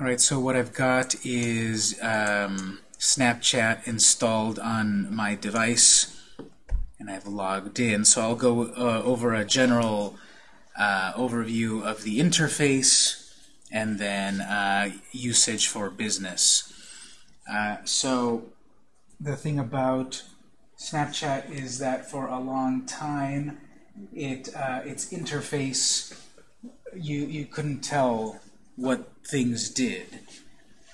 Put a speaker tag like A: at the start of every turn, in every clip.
A: All right, so what I've got is um, Snapchat installed on my device, and I've logged in. So I'll go uh, over a general uh, overview of the interface and then uh, usage for business. Uh, so the thing about Snapchat is that for a long time, it uh, its interface you you couldn't tell what things did.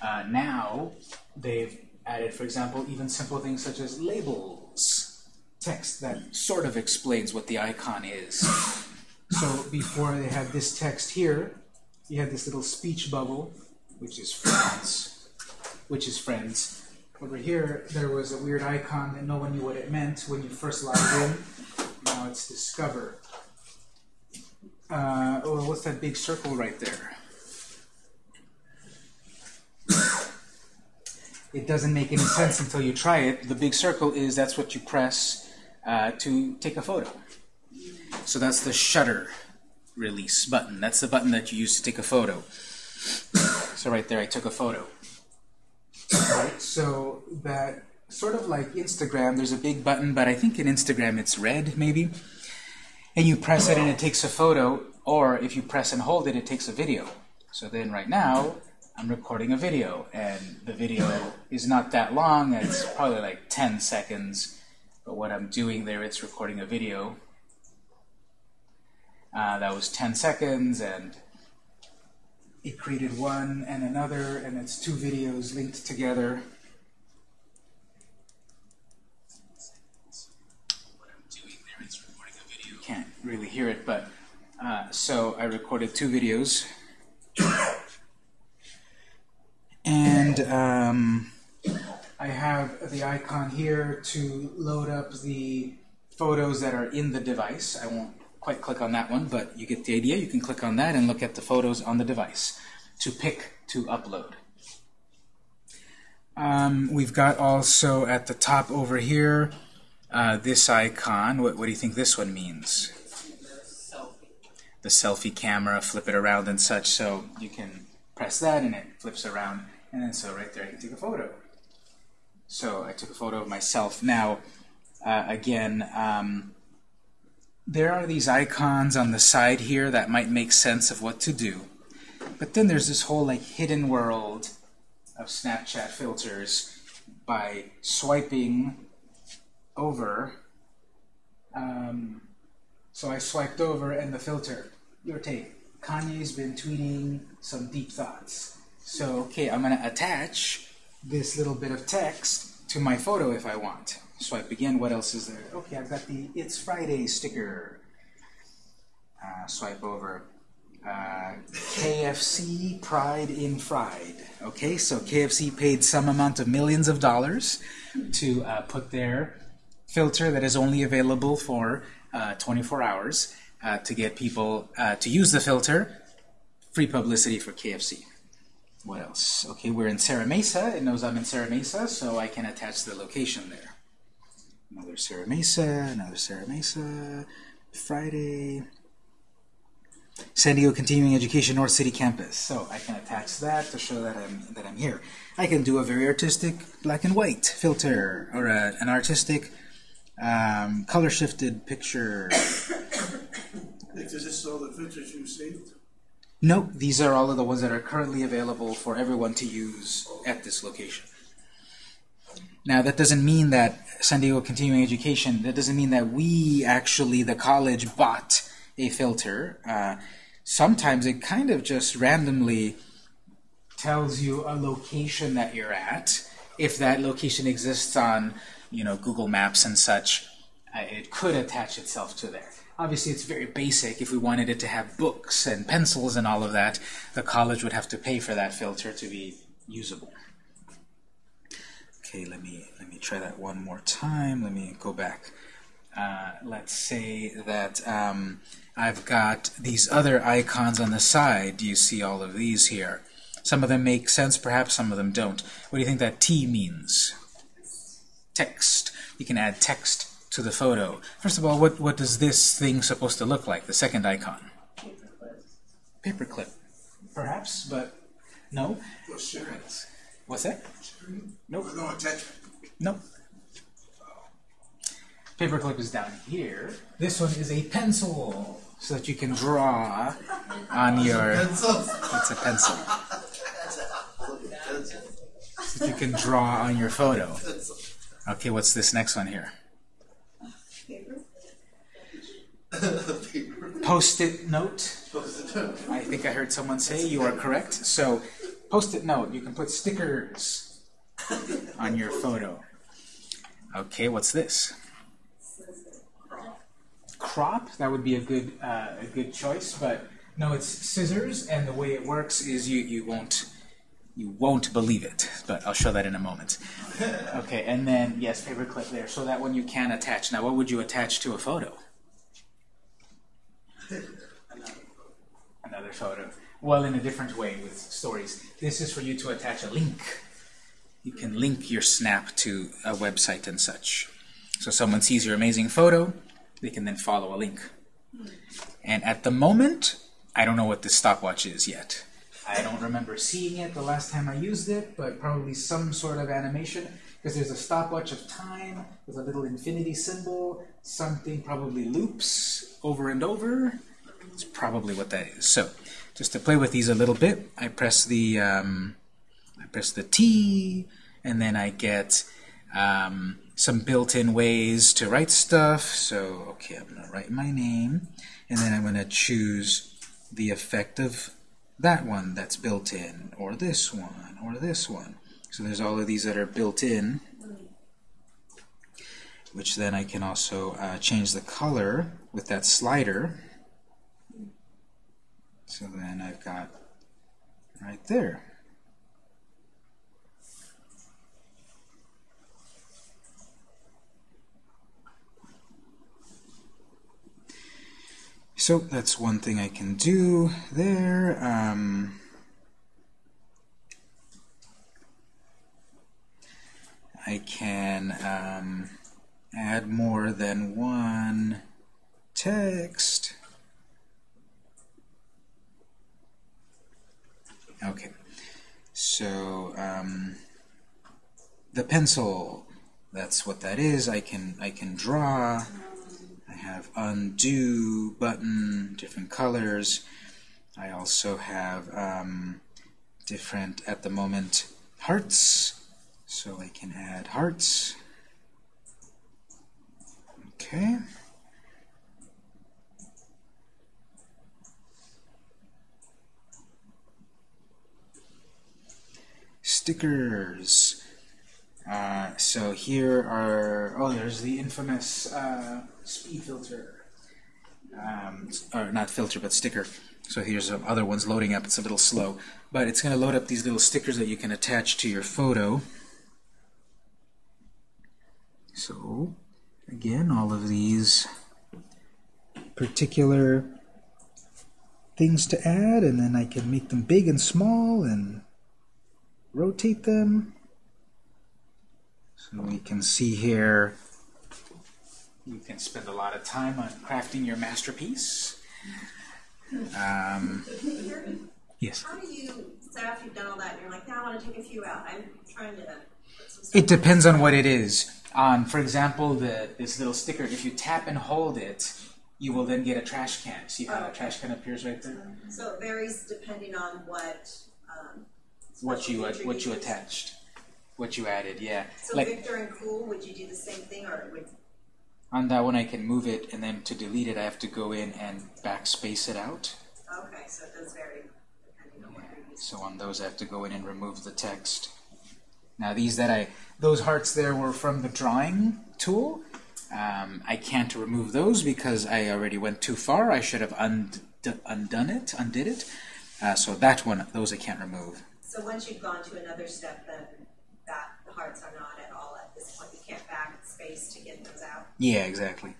A: Uh, now they've added, for example, even simple things such as labels, text that sort of explains what the icon is. So before they had this text here, you had this little speech bubble, which is friends, which is friends. Over here, there was a weird icon that no one knew what it meant when you first logged in. Now it's discover. Uh, oh, what's that big circle right there? It doesn't make any sense until you try it. The big circle is that's what you press uh, to take a photo. So that's the shutter release button. That's the button that you use to take a photo. So right there, I took a photo. Right, so that sort of like Instagram, there's a big button, but I think in Instagram it's red, maybe. And you press it and it takes a photo, or if you press and hold it, it takes a video. So then right now, I'm recording a video, and the video is not that long, it's probably like 10 seconds, but what I'm doing there, it's recording a video. Uh, that was 10 seconds, and it created one and another, and it's two videos linked together. You can't really hear it, but uh, so I recorded two videos. And um, I have the icon here to load up the photos that are in the device. I won't quite click on that one, but you get the idea. You can click on that and look at the photos on the device to pick to upload. Um, we've got also at the top over here uh, this icon. What, what do you think this one means? The selfie camera, flip it around and such, so you can press that and it flips around. And then so right there I can take a photo. So I took a photo of myself. Now, uh, again, um, there are these icons on the side here that might make sense of what to do. But then there's this whole like hidden world of Snapchat filters by swiping over. Um, so I swiped over and the filter, your take. Kanye's been tweeting some deep thoughts. So, okay, I'm going to attach this little bit of text to my photo if I want. Swipe again, what else is there? Okay, I've got the It's Friday sticker. Uh, swipe over. Uh, KFC Pride in Fried. Okay, so KFC paid some amount of millions of dollars to uh, put their filter that is only available for uh, 24 hours uh, to get people uh, to use the filter. Free publicity for KFC. What else? Okay, we're in Serra Mesa. It knows I'm in Serra Mesa, so I can attach the location there. Another Serra Mesa, another Serra Mesa, Friday. San Diego Continuing Education North City Campus. So I can attach that to show that I'm that I'm here. I can do a very artistic black and white filter or a, an artistic um, color shifted picture.
B: Is this all the filters you saved?
A: No, these are all of the ones that are currently available for everyone to use at this location. Now, that doesn't mean that San Diego Continuing Education, that doesn't mean that we actually, the college, bought a filter. Uh, sometimes it kind of just randomly tells you a location that you're at. If that location exists on you know, Google Maps and such, uh, it could attach itself to there. Obviously, it's very basic. If we wanted it to have books and pencils and all of that, the college would have to pay for that filter to be usable. Okay, let me let me try that one more time. Let me go back. Uh, let's say that um, I've got these other icons on the side. Do you see all of these here? Some of them make sense, perhaps some of them don't. What do you think that T means? Text. You can add text to the photo. First of all, what, what does this thing supposed to look like, the second icon? Paperclip. Perhaps, but No? What's that? Nope.
B: No attachment.
A: Nope. Paperclip is down here. This one is a pencil, so that you can draw on your. Pencil. It's a pencil. So that you can draw on your photo. Okay, what's this next one here? Post-it note. I think I heard someone say you are correct. So, post-it note. You can put stickers on your photo. Okay, what's this? Crop. That would be a good uh, a good choice, but no, it's scissors, and the way it works is you you won't you won't believe it, but I'll show that in a moment. Okay, and then yes, paperclip there. So that one you can attach. Now, what would you attach to a photo? Another photo. Well, in a different way with stories. This is for you to attach a link. You can link your snap to a website and such. So someone sees your amazing photo, they can then follow a link. And at the moment, I don't know what this stopwatch is yet. I don't remember seeing it the last time I used it, but probably some sort of animation, because there's a stopwatch of time with a little infinity symbol, something probably loops over and over. It's probably what that is. So, just to play with these a little bit, I press the um, I press the T, and then I get um, some built-in ways to write stuff. So, okay, I'm to write my name, and then I'm to choose the effect of that one that's built in, or this one, or this one. So there's all of these that are built in, which then I can also uh, change the color with that slider. So then I've got right there. So that's one thing I can do there. Um, I can um, add more than one text. Okay, so um, the pencil, that's what that is. I can I can draw. Have undo button, different colors. I also have um, different, at the moment, hearts. So I can add hearts. Okay. Stickers. Uh, so here are, oh, there's the infamous uh, speed filter. Um, or not filter, but sticker. So here's some other ones loading up. It's a little slow. But it's going to load up these little stickers that you can attach to your photo. So, again, all of these particular things to add, and then I can make them big and small and rotate them. So we can see here, you can spend a lot of time on crafting your masterpiece. Um, yes?
C: How do you, say after you've done all that, and you're like, now I want to take a few out, I'm trying to put some stuff.
A: It depends on what it is. On, for example, the this little sticker, if you tap and hold it, you will then get a trash can. See how that trash can appears right there?
C: So it varies depending on what, um.
A: What you what you attached, what you added, yeah.
C: So
A: Like
C: Victor and Cool, would you do the same thing, or would,
A: on that one, I can move it, and then to delete it, I have to go in and backspace it out.
C: okay, so it does vary depending on what you're.
A: So on those, I have to go in and remove the text. Now these that I, those hearts there were from the drawing tool. Um, I can't remove those because I already went too far. I should have und undone it, undid it. Uh, so that one, those I can't remove.
C: So once you've gone to another step, then that, the hearts are not at all at this point, you can't back space to get those out?
A: Yeah, exactly.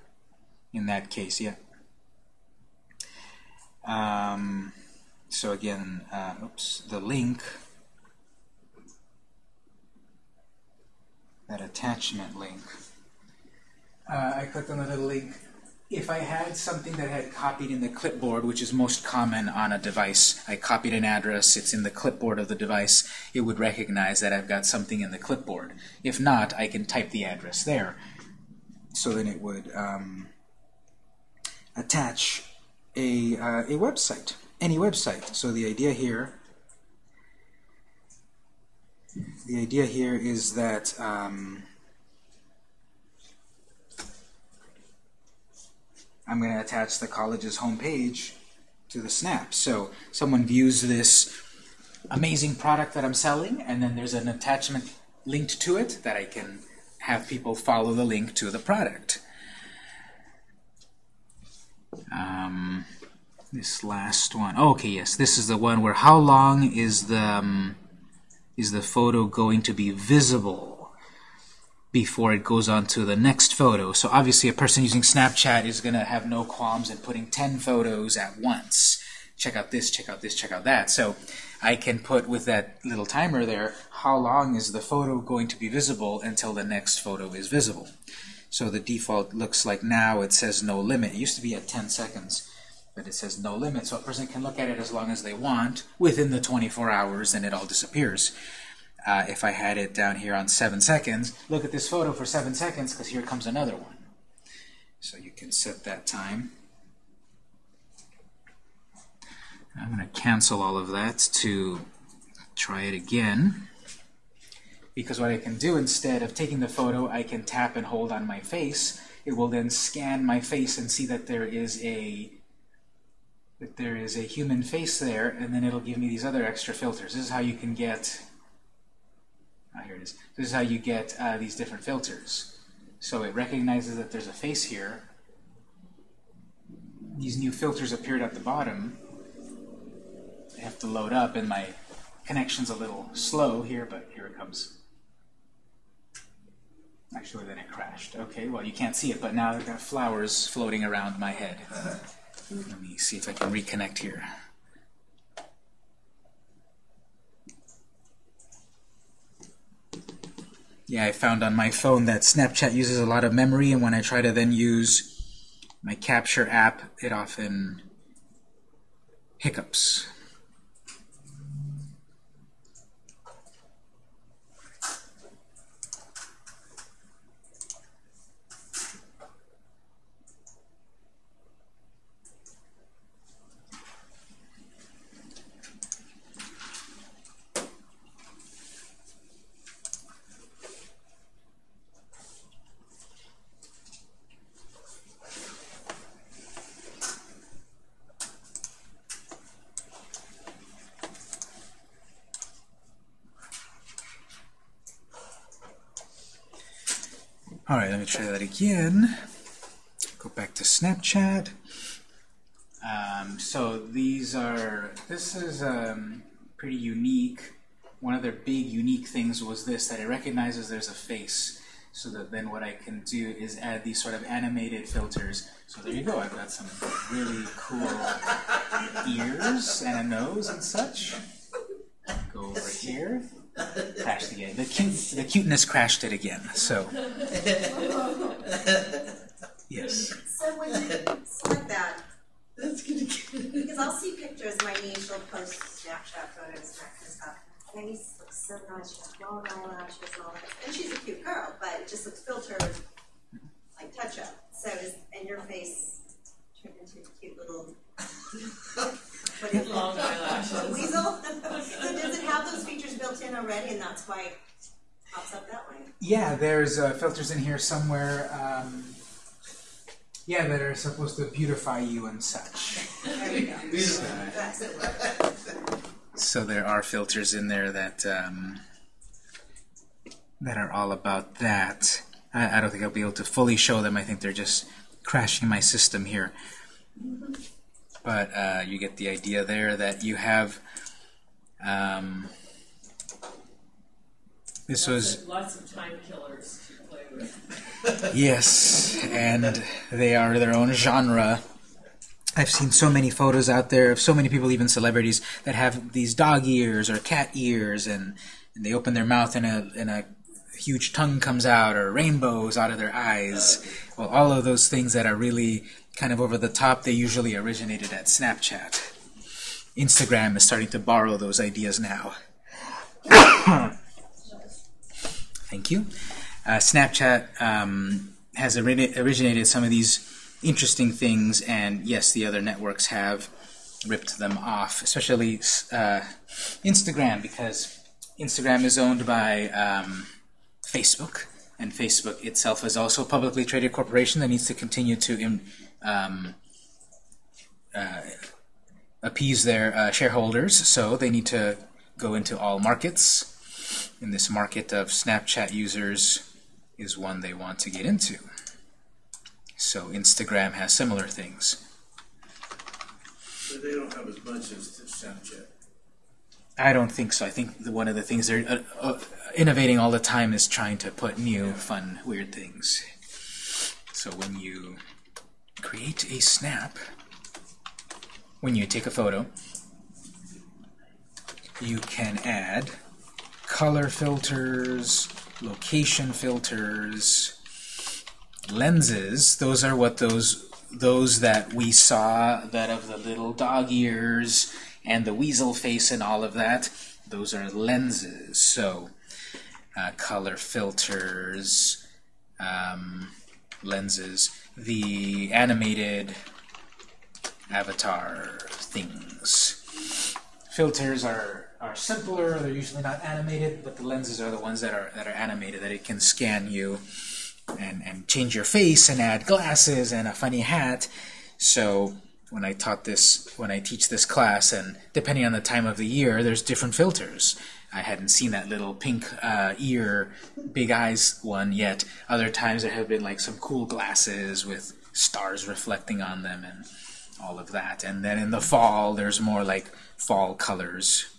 A: In that case, yeah. Um, so again, uh, oops, the link, that attachment link. Uh, I clicked on the little link. If I had something that I had copied in the clipboard, which is most common on a device, I copied an address, it's in the clipboard of the device, it would recognize that I've got something in the clipboard. If not, I can type the address there. So then it would um, attach a, uh, a website, any website. So the idea here, the idea here is that um, I'm going to attach the college's homepage to the snap. So someone views this amazing product that I'm selling, and then there's an attachment linked to it that I can have people follow the link to the product. Um, this last one. Oh, okay, yes, this is the one where how long is the um, is the photo going to be visible before it goes on to the next photo. So obviously a person using Snapchat is going to have no qualms in putting 10 photos at once. Check out this, check out this, check out that. So I can put with that little timer there, how long is the photo going to be visible until the next photo is visible. So the default looks like now it says no limit. It used to be at 10 seconds, but it says no limit. So a person can look at it as long as they want within the 24 hours and it all disappears. Uh, if I had it down here on 7 seconds, look at this photo for 7 seconds because here comes another one. So you can set that time. I'm going to cancel all of that to try it again. Because what I can do instead of taking the photo, I can tap and hold on my face. It will then scan my face and see that there is a that there is a human face there, and then it'll give me these other extra filters. This is how you can get Ah, here it is. This is how you get uh, these different filters. So it recognizes that there's a face here. These new filters appeared at the bottom. I have to load up, and my connection's a little slow here, but here it comes. Actually, then it crashed. Okay, well, you can't see it, but now I've got flowers floating around my head. Let me see if I can reconnect here. Yeah, I found on my phone that Snapchat uses a lot of memory, and when I try to then use my capture app, it often hiccups. Try that again. Go back to Snapchat. Um, so these are, this is um, pretty unique. One of their big unique things was this, that it recognizes there's a face. So that then what I can do is add these sort of animated filters. So there you go, I've got some really cool ears and a nose and such. Go over here crashed again. The cute, the cuteness crashed it again. So, yes.
C: So when you select that,
B: That's gonna get.
C: because I'll see pictures, my niece will post Snapchat photos and that kind of stuff. My niece looks so nice, she has long eyelashes and all that, and she's a cute girl, but it just looks filtered, like touch up. So is, and your face turned into a cute little. what do you call
D: Long eyelashes.
C: Weasel? so does it have those features built in already and that's why it pops up that way?
A: Yeah, there's uh, filters in here somewhere. Um, yeah, that are supposed to beautify you and such.
C: There you go.
A: So,
C: That's
A: so there are filters in there that um, that are all about that. I, I don't think I'll be able to fully show them. I think they're just crashing my system here. But uh, you get the idea there that you have. Um, this was
D: Lots of time killers to play with.
A: Yes, and they are their own genre. I've seen so many photos out there of so many people, even celebrities, that have these dog ears or cat ears, and, and they open their mouth in a in a huge tongue comes out or rainbows out of their eyes. Well, all of those things that are really kind of over the top, they usually originated at Snapchat. Instagram is starting to borrow those ideas now. Thank you. Uh, Snapchat um, has ori- originated some of these interesting things, and yes, the other networks have ripped them off, especially uh, Instagram, because Instagram is owned by um, Facebook, and Facebook itself is also a publicly traded corporation that needs to continue to um, uh, appease their uh, shareholders, so they need to go into all markets. And this market of Snapchat users is one they want to get into. So Instagram has similar things.
B: But they don't have as much as Snapchat.
A: I don't think so. I think the, one of the things they're uh, uh, innovating all the time is trying to put new, fun, weird things. So when you create a snap, when you take a photo, you can add color filters, location filters, lenses. Those are what those those that we saw, that of the little dog ears and the weasel face and all of that. Those are lenses. So uh, color filters, um, lenses, the animated avatar things. Filters are, are simpler, they're usually not animated, but the lenses are the ones that are that are animated, that it can scan you and, and change your face and add glasses and a funny hat. So when I taught this, when I teach this class, and depending on the time of the year, there's different filters. I hadn't seen that little pink uh, ear, big eyes one yet. Other times there have been like some cool glasses with stars reflecting on them and all of that. And then in the fall, there's more like fall colors.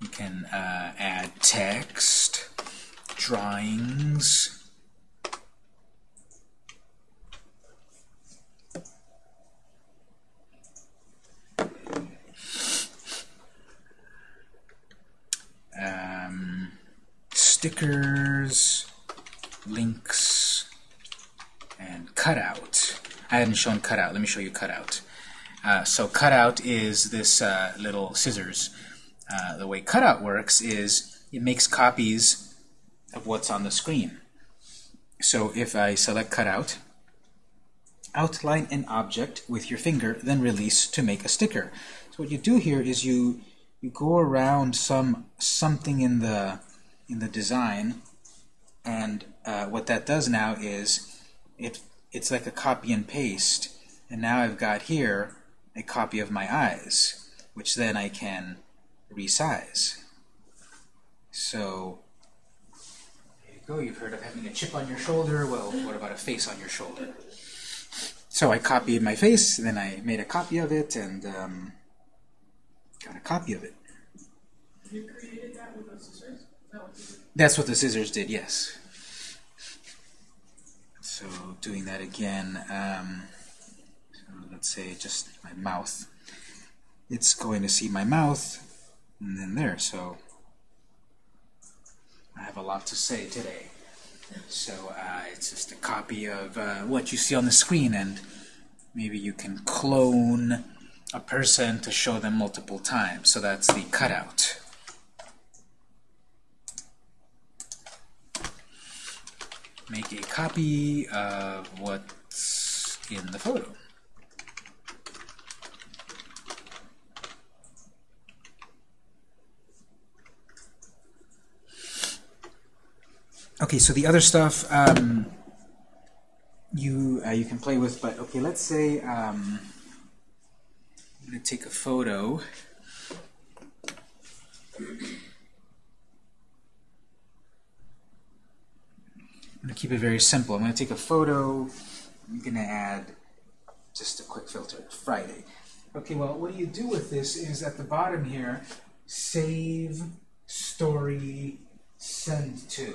A: You can uh, add text, drawings, um, stickers, links, and cutout. I hadn't shown cutout. Let me show you cutout. Uh, so cutout is this uh, little scissors. Uh, the way cutout works is it makes copies of what's on the screen. So if I select cutout, outline an object with your finger, then release to make a sticker. So what you do here is you you go around some something in the in the design, and uh, what that does now is it it's like a copy and paste. And now I've got here a copy of my eyes, which then I can resize. So there you go. You've heard of having a chip on your shoulder. Well, what about a face on your shoulder? So I copied my face, and then I made a copy of it, and um, got a copy of it.
D: You created that with those
A: That's what the scissors did, yes. So doing that again, um, so let's say just my mouth. It's going to see my mouth, and then there, so I have a lot to say today. So uh, it's just a copy of uh, what you see on the screen, and maybe you can clone a person to show them multiple times. So that's the cutout. Make a copy of what's in the photo. Okay, so the other stuff um, you uh, you can play with, but okay, let's say um, I'm going to take a photo. I'm going to keep it very simple. I'm going to take a photo. I'm going to add just a quick filter, Friday. Okay, well, what you do with this is at the bottom here, save, story, send to.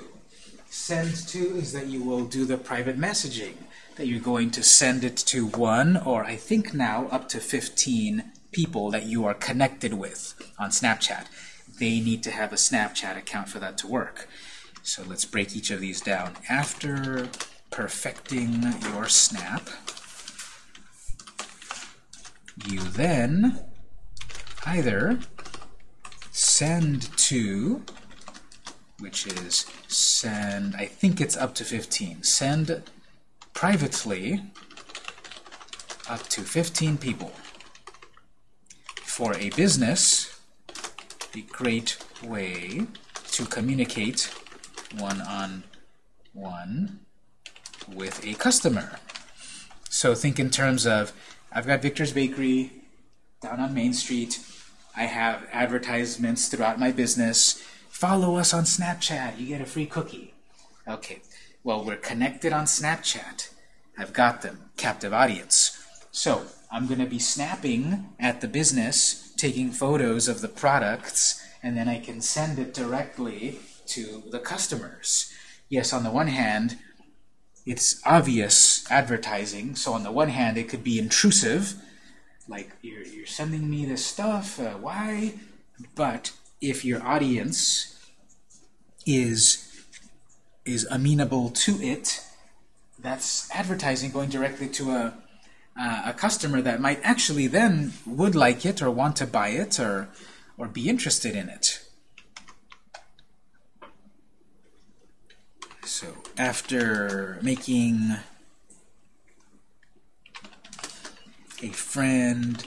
A: Send to is that you will do the private messaging, that you're going to send it to one, or I think now up to 15 people that you are connected with on Snapchat. They need to have a Snapchat account for that to work. So let's break each of these down. After perfecting your snap, you then either send to, which is send, I think it's up to 15, send privately up to 15 people. For a business, a great way to communicate one-on-one -on -one with a customer. So think in terms of, I've got Victor's Bakery down on Main Street. I have advertisements throughout my business. Follow us on Snapchat. You get a free cookie. Okay, well, we're connected on Snapchat. I've got them. Captive audience. So I'm going to be snapping at the business, taking photos of the products, and then I can send it directly to the customers. Yes, on the one hand, it's obvious advertising, so on the one hand it could be intrusive, like you're, you're sending me this stuff, uh, why? But if your audience is is amenable to it, that's advertising going directly to a uh, a customer that might actually then would like it or want to buy it or or be interested in it. So after making a friend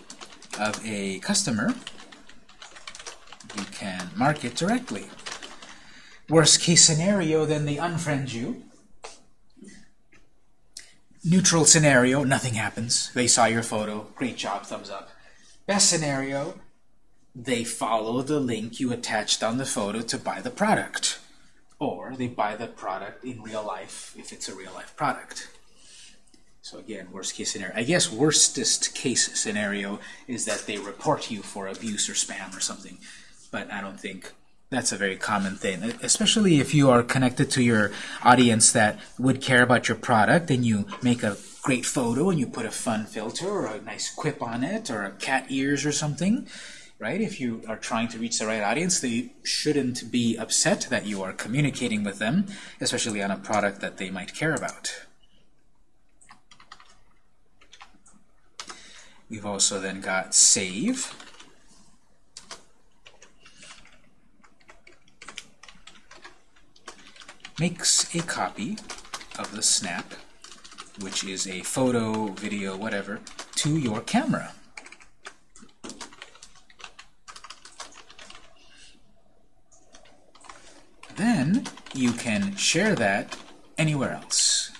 A: of a customer, you can mark it directly. Worst case scenario, then they unfriend you. Neutral scenario, nothing happens. They saw your photo, great job, thumbs up. Best scenario, they follow the link you attached on the photo to buy the product. Or they buy the product in real life, if it's a real life product. So again, worst case scenario. I guess worstest case scenario is that they report you for abuse or spam or something. But I don't think that's a very common thing, especially if you are connected to your audience that would care about your product and you make a great photo and you put a fun filter or a nice quip on it or a cat ears or something, right? If you are trying to reach the right audience, they shouldn't be upset that you are communicating with them, especially on a product that they might care about. We've also then got save. Makes a copy of the snap, which is a photo, video, whatever, to your camera. Then you can share that anywhere else.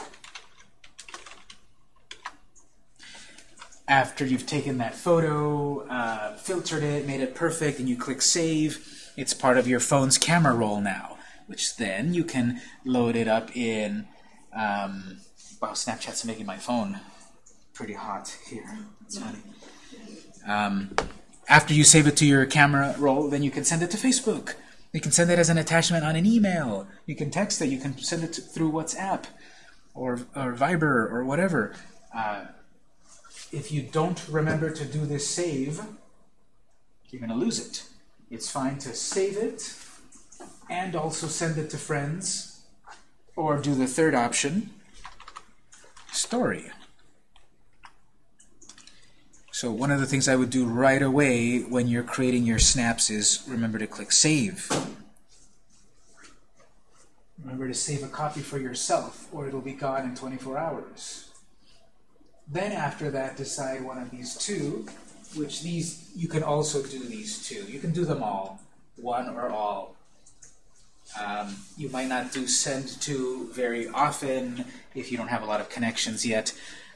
A: After you've taken that photo, uh, filtered it, made it perfect, and you click Save, it's part of your phone's camera roll now, which then you can load it up in... Um, wow, Snapchat's making my phone pretty hot here. That's funny. Um, after you save it to your camera roll, then you can send it to Facebook. You can send it as an attachment on an email. You can text it. You can send it through WhatsApp or, or Viber or whatever. Uh, if you don't remember to do this save, you're going to lose it. It's fine to save it and also send it to friends or do the third option, story. So one of the things I would do right away when you're creating your snaps is remember to click Save. Remember to save a copy for yourself, or it'll be gone in 24 hours. Then after that, decide one of these two, which these, you can also do these two. You can do them all, one or all. Um, you might not do send to very often if you don't have a lot of connections yet.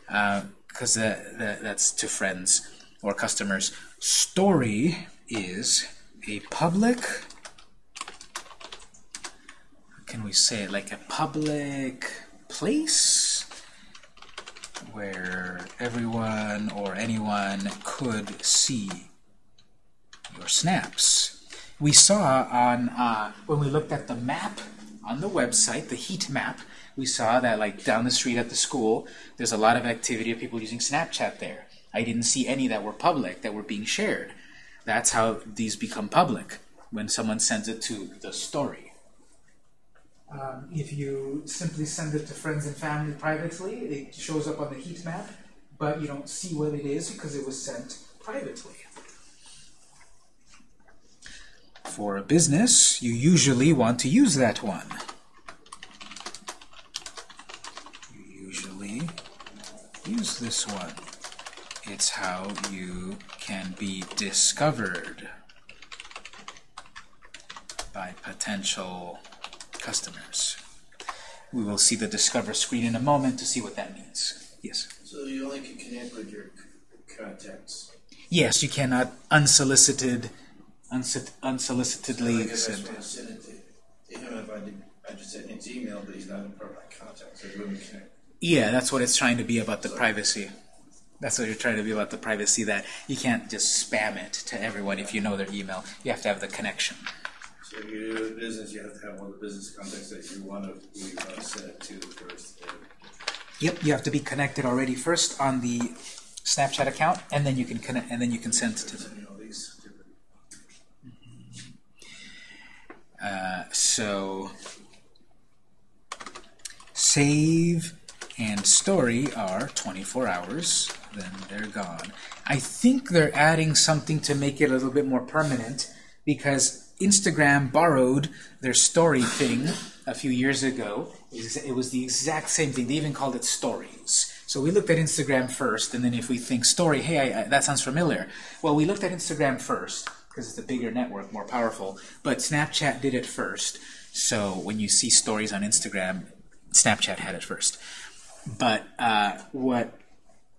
A: Uh, because that, that, that's to friends or customers. Story is a public, can we say it, like a public place where everyone or anyone could see your snaps. We saw on, uh, when we looked at the map on the website, the heat map, we saw that like down the street at the school, there's a lot of activity of people using Snapchat there. I didn't see any that were public, that were being shared. That's how these become public, when someone sends it to the story. Um, if you simply send it to friends and family privately, it shows up on the heat map, but you don't see what it is because it was sent privately. For a business, you usually want to use that one. You usually use this one. It's how you can be discovered by potential customers. We will see the Discover screen in a moment to see what that means. Yes?
B: So you only can connect with your contacts.
A: Yes, you cannot unsolicited, unso- unsolicitedly
B: Like if I just
A: send.
B: send it to, him, if I did, I just sent his email, but he's not a part of my contact, so he wouldn't connect.
A: Yeah, that's what it's trying to be about the privacy. That's what you're trying to be about the privacy, that you can't just spam it to everyone if you know their email. You have to have the connection.
B: So if you do a business, you have to have one of the business contacts that you want to, who you want to send it to first.
A: Yep, you have to be connected already first on the Snapchat account, and then you can connect, and then you can send it to them.
B: You know, these different.
A: Uh, so, save and story are 24 hours, then they're gone. I think they're adding something to make it a little bit more permanent because Instagram borrowed their story thing a few years ago. It was the exact same thing. They even called it stories. So we looked at Instagram first, and then if we think story, hey, I, I, that sounds familiar. Well, we looked at Instagram first because it's a bigger network, more powerful. But Snapchat did it first. So when you see stories on Instagram, Snapchat had it first. But uh, what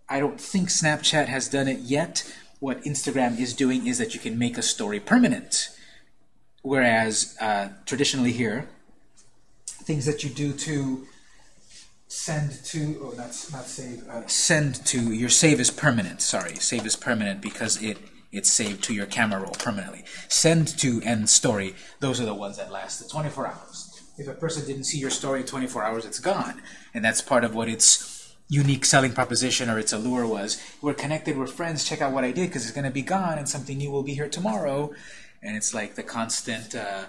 A: I don't think Snapchat has done it yet. What Instagram is doing is that you can make a story permanent. Whereas uh, traditionally here, things that you do to send to, oh, not, not save, uh, send to, your save is permanent, sorry, save is permanent because it it's saved to your camera roll permanently. Send to and story, those are the ones that last the 24 hours. If a person didn't see your story in 24 hours, it's gone. And that's part of what its unique selling proposition or its allure was. We're connected, we're friends, check out what I did because it's going to be gone and something new will be here tomorrow. And it's like the constant, uh,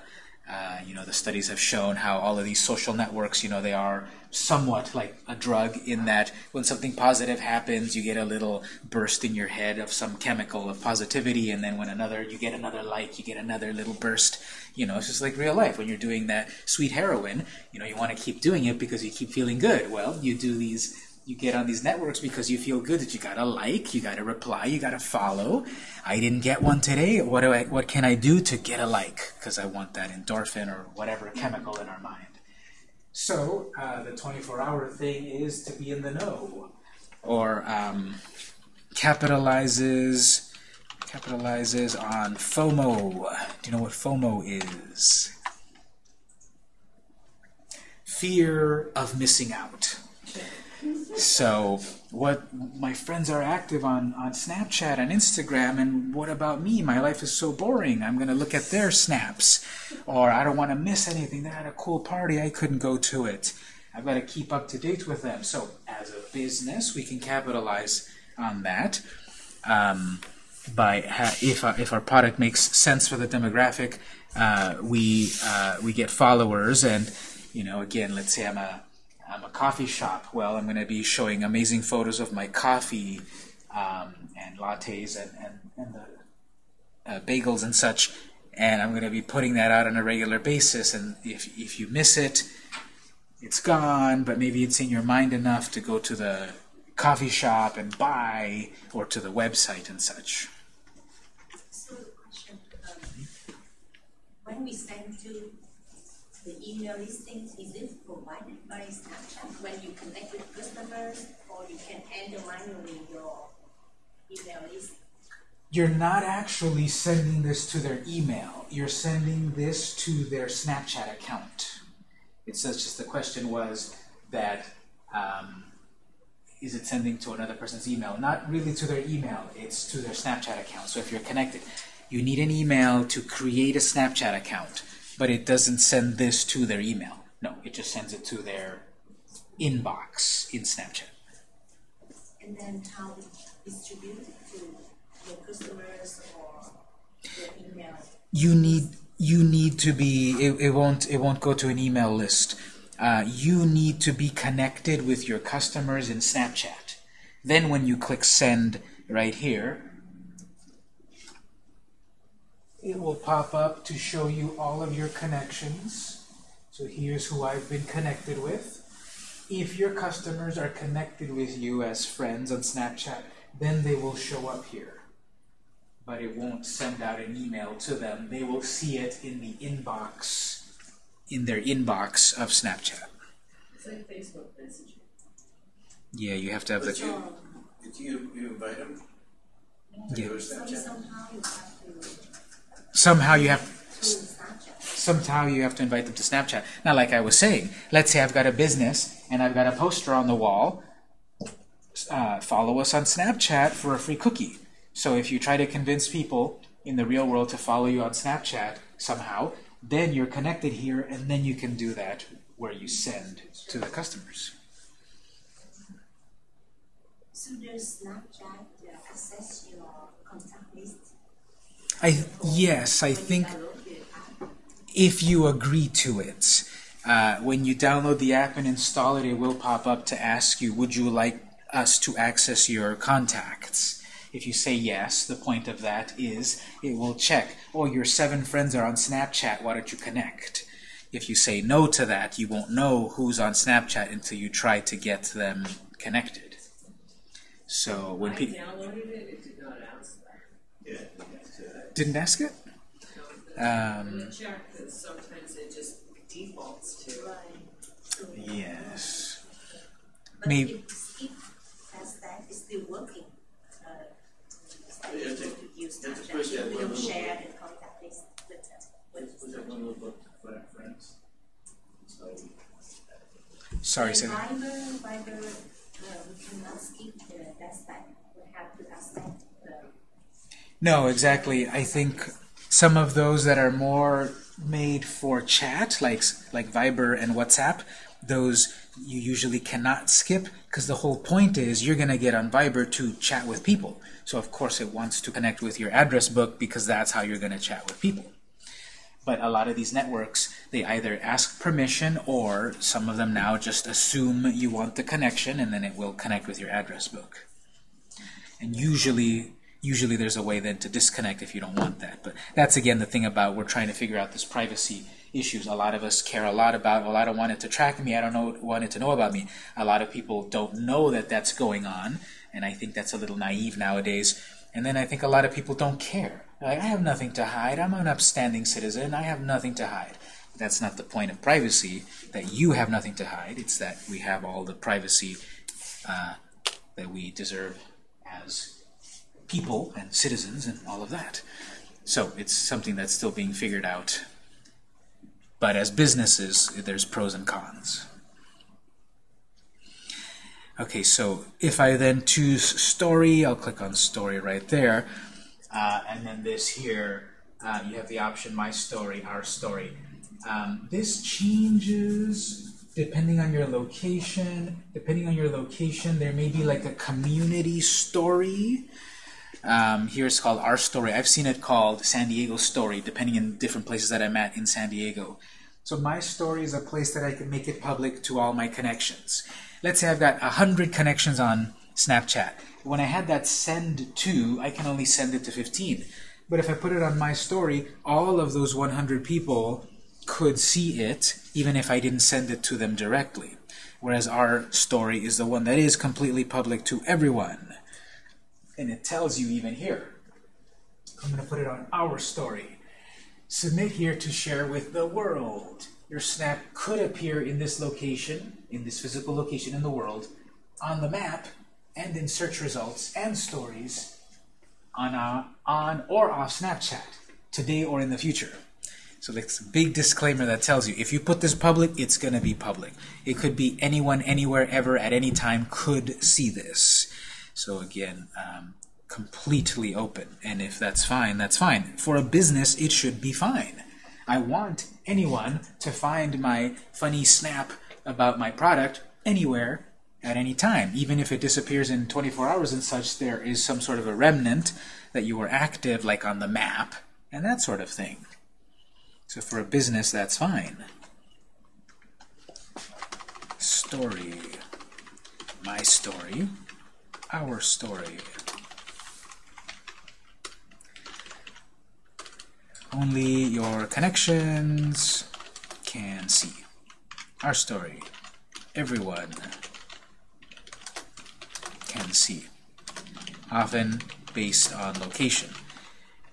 A: uh, you know, the studies have shown how all of these social networks, you know, they are somewhat like a drug in that when something positive happens, you get a little burst in your head of some chemical of positivity, and then when another, you get another like, you get another little burst. You know, it's just like real life. When you're doing that sweet heroin, you know, you want to keep doing it because you keep feeling good. Well, you do these you get on these networks because you feel good that you gotta like, you gotta reply, you gotta follow. I didn't get one today. What do I? What can I do to get a like? Because I want that endorphin or whatever chemical in our mind. So uh, the 24-hour thing is to be in the know, or um, capitalizes capitalizes on FOMO. Do you know what FOMO is? Fear of missing out. So what my friends are active on on Snapchat and Instagram and what about me? My life is so boring. I'm going to look at their snaps or I don't want to miss anything. They had a cool party. I couldn't go to it. I've got to keep up to date with them. So as a business, we can capitalize on that um, by if our, if our product makes sense for the demographic, uh, we uh, we get followers and you know again, let's say I'm a I'm a coffee shop. Well, I'm going to be showing amazing photos of my coffee um, and lattes and, and, and the uh, bagels and such, and I'm going to be putting that out on a regular basis. And if, if you miss it, it's gone, but maybe it's in your mind enough to go to the coffee shop and buy, or to the website and such.
E: So question, um, when we send to the email listings, is it provided by Snapchat when you connect with customers, or you can enter manually your email list?
A: You're not actually sending this to their email. You're sending this to their Snapchat account. It's just, just the question was that um, is it sending to another person's email? Not really to their email. It's to their Snapchat account. So if you're connected, you need an email to create a Snapchat account, but it doesn't send this to their email. No, it just sends it to their inbox in Snapchat.
E: And then how distribute it to your customers or your email.
A: You need you need to be it, it won't it won't go to an email list. Uh, you need to be connected with your customers in Snapchat. Then when you click send right here, it will pop up to show you all of your connections. So here's who I've been connected with. If your customers are connected with you as friends on Snapchat, then they will show up here. But it won't send out an email to them. They will see it in the inbox, in their inbox of Snapchat.
D: It's like Facebook Messenger.
A: Yeah, you have to have the.
B: You, did you, you invite them?
A: Yeah.
B: To go to
E: So
B: Snapchat?
E: Somehow you have
A: somehow you have to invite them to Snapchat. Now, like I was saying, let's say I've got a business and I've got a poster on the wall. Uh, follow us on Snapchat for a free cookie. So if you try to convince people in the real world to follow you on Snapchat somehow, then you're connected here, and then you can do that where you send to the customers.
E: So does Snapchat uh, access your contact list?
A: I yes, I think.
E: you download the app?
A: if you agree to it. Uh, when you download the app and install it, it will pop up to ask you, would you like us to access your contacts? If you say yes, the point of that is it will check, oh, your seven friends are on Snapchat, why don't you connect? If you say no to that, you won't know who's on Snapchat until you try to get them connected. So when people
D: downloaded it, it did not ask that.
B: Yeah, that's it.
A: Didn't ask it, um,
D: gonna check, because sometimes it just defaults to.
A: Yes.
E: But
A: Maybe-
E: if, if that's still working. Uh, it's like you use
B: take the
E: Snapchat,
B: first
E: you
B: step,
E: will share the contact list with them.
B: What's,
E: with
B: what's that one little book, Flat Friends? So,
A: Sorry,
E: And. Viber, Viber, uh, we cannot skip the that step. We have to accept the
A: No, exactly. I think some of those that are more made for chat, like like Viber and WhatsApp, those you usually cannot skip because the whole point is you're going to get on Viber to chat with people. So of course it wants to connect with your address book because that's how you're going to chat with people. But a lot of these networks, they either ask permission or some of them now just assume you want the connection and then it will connect with your address book. And usually, usually there's a way then to disconnect if you don't want that. But that's again the thing about we're trying to figure out this privacy issues. A lot of us care a lot about, well, I don't want it to track me. I don't know, want it to know about me. A lot of people don't know that that's going on, and I think that's a little naive nowadays. And then I think a lot of people don't care. Like, I have nothing to hide. I'm an upstanding citizen. I have nothing to hide. That's not the point of privacy, that you have nothing to hide. It's that we have all the privacy uh, that we deserve as people and citizens and all of that. So it's something that's still being figured out. But as businesses, there's pros and cons. Okay, so if I then choose story, I'll click on story right there. Uh, and then this here, uh, you have the option my story, our story. Um, this changes depending on your location. Depending on your location, there may be like a community story. Um, here it's called Our Story. I've seen it called San Diego Story, depending in different places that I'm at in San Diego. So my story is a place that I can make it public to all my connections. Let's say I've got 100 connections on Snapchat. When I had that send to, I can only send it to 15. But if I put it on my story, all of those 100 people could see it, even if I didn't send it to them directly. Whereas our story is the one that is completely public to everyone. And it tells you even here. I'm going to put it on our story. Submit here to share with the world. Your snap could appear in this location, in this physical location in the world, on the map, and in search results and stories on, uh, on or off Snapchat, today or in the future. So that's a big disclaimer that tells you if you put this public, it's going to be public. It could be anyone, anywhere, ever, at any time could see this. So again, um, completely open. And if that's fine, that's fine. For a business, it should be fine. I want anyone to find my funny snap about my product anywhere at any time. Even if it disappears in 24 hours and such, there is some sort of a remnant that you were active, like on the map, and that sort of thing. So for a business, that's fine. Story. My story. Our story. Only your connections can see. Our story. Everyone can see. Often based on location.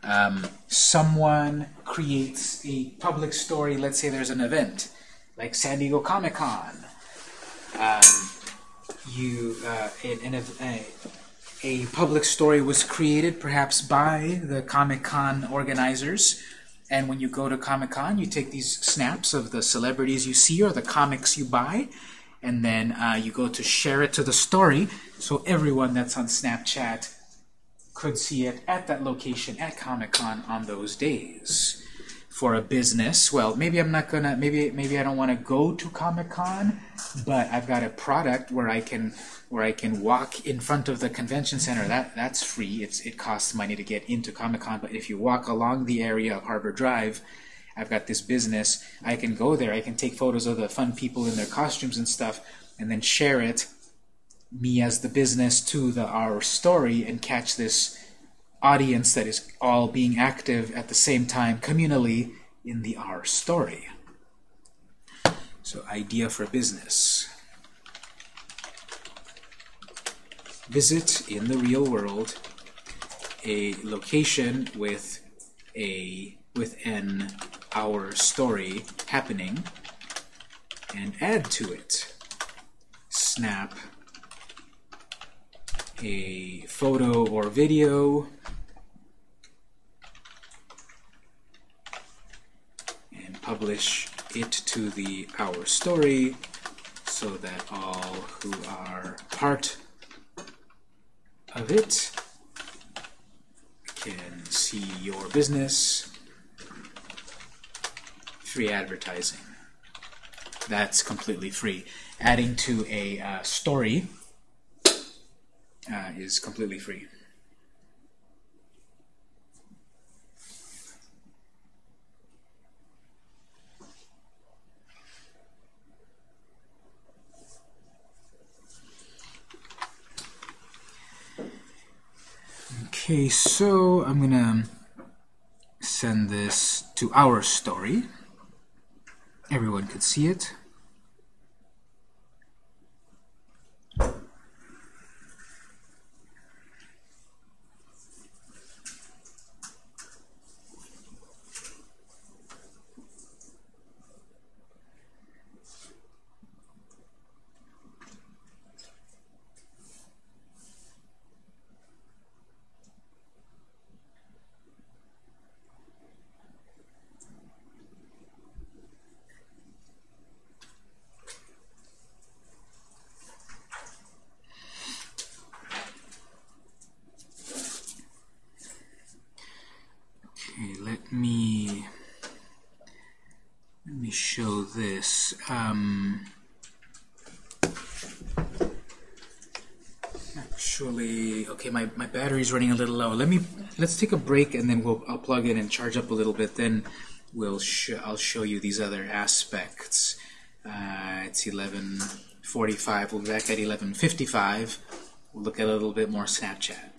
A: Um, someone creates a public story, let's say there's an event, like San Diego Comic-Con. Um, you, uh, an, an, a, a public story was created perhaps by the Comic-Con organizers, and when you go to Comic-Con, you take these snaps of the celebrities you see or the comics you buy, and then uh, you go to share it to the story, so everyone that's on Snapchat could see it at that location at Comic-Con on those days. For a business, well, maybe I'm not gonna, maybe maybe I don't want to go to Comic-Con, but I've got a product where I can where I can walk in front of the convention center. That that's free. It's it costs money to get into Comic-Con, but if you walk along the area of Harbor Drive, I've got this business. I can go there. I can take photos of the fun people in their costumes and stuff, and then share it me as the business to the our story and catch this audience that is all being active at the same time communally in the our story. So idea for business. Visit in the real world a location with a with an our story happening and add to it. Snap a photo or video and publish it to the Our Story so that all who are part of it can see your business. Free advertising. That's completely free. Adding to a uh, story uh, is completely free. Okay, so I'm gonna send this to our story. Everyone could see it. Okay, let me let me show this. Um, actually, okay, my my battery's running a little low. Let me let's take a break and then we'll I'll plug in and charge up a little bit. Then we'll sh I'll show you these other aspects. Uh, it's 11:45. We'll be back at 11:55. We'll look at a little bit more Snapchat.